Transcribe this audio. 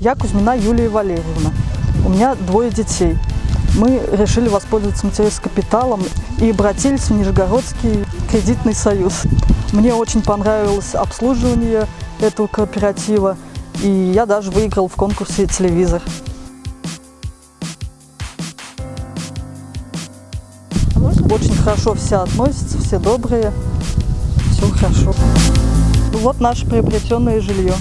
Я Кузьмина Юлия Валерьевна. У меня двое детей. Мы решили воспользоваться материнским и обратились в Нижегородский кредитный союз. Мне очень понравилось обслуживание этого кооператива, и я даже выиграл в конкурсе телевизор. Очень хорошо все относятся, все добрые, все хорошо. Вот наше приобретенное жилье.